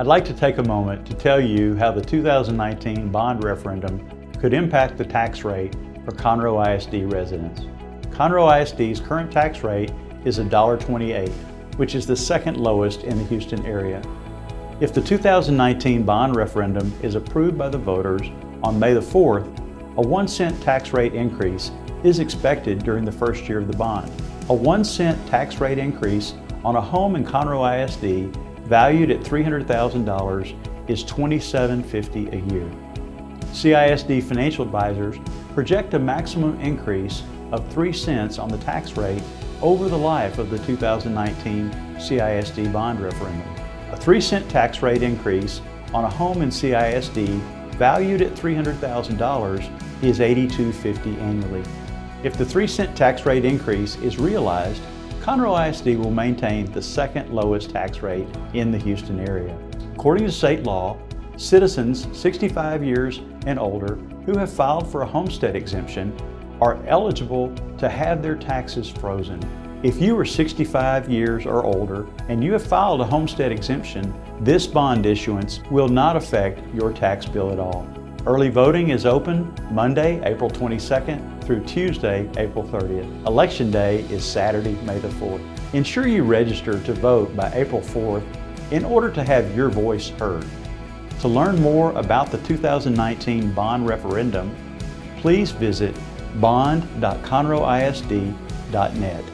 I'd like to take a moment to tell you how the 2019 bond referendum could impact the tax rate for Conroe ISD residents. Conroe ISD's current tax rate is $1.28, which is the second lowest in the Houston area. If the 2019 bond referendum is approved by the voters on May the 4th, a one cent tax rate increase is expected during the first year of the bond. A one cent tax rate increase on a home in Conroe ISD valued at $300,000 is $27.50 a year. CISD financial advisors project a maximum increase of 3 cents on the tax rate over the life of the 2019 CISD bond referendum. A 3 cent tax rate increase on a home in CISD valued at $300,000 is $82.50 annually. If the 3 cent tax rate increase is realized, Conroe ISD will maintain the second lowest tax rate in the Houston area. According to state law, citizens 65 years and older who have filed for a homestead exemption are eligible to have their taxes frozen. If you are 65 years or older and you have filed a homestead exemption, this bond issuance will not affect your tax bill at all. Early voting is open Monday, April 22nd through Tuesday, April 30th. Election day is Saturday, May the 4th. Ensure you register to vote by April 4th in order to have your voice heard. To learn more about the 2019 bond referendum, please visit bond.conroeisd.net.